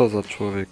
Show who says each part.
Speaker 1: Co za człowiek.